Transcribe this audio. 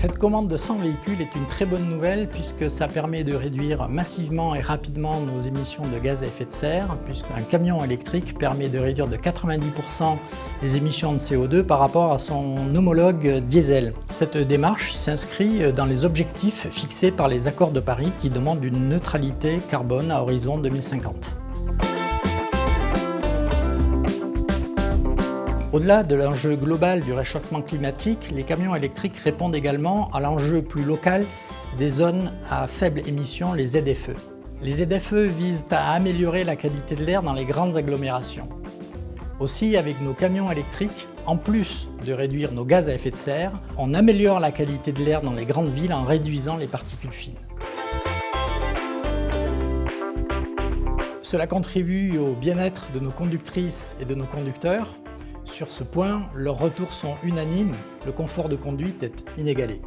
Cette commande de 100 véhicules est une très bonne nouvelle puisque ça permet de réduire massivement et rapidement nos émissions de gaz à effet de serre puisqu'un camion électrique permet de réduire de 90% les émissions de CO2 par rapport à son homologue diesel. Cette démarche s'inscrit dans les objectifs fixés par les accords de Paris qui demandent une neutralité carbone à horizon 2050. Au-delà de l'enjeu global du réchauffement climatique, les camions électriques répondent également à l'enjeu plus local des zones à faible émission, les ZFE. Les ZFE visent à améliorer la qualité de l'air dans les grandes agglomérations. Aussi, avec nos camions électriques, en plus de réduire nos gaz à effet de serre, on améliore la qualité de l'air dans les grandes villes en réduisant les particules fines. Cela contribue au bien-être de nos conductrices et de nos conducteurs, sur ce point, leurs retours sont unanimes, le confort de conduite est inégalé.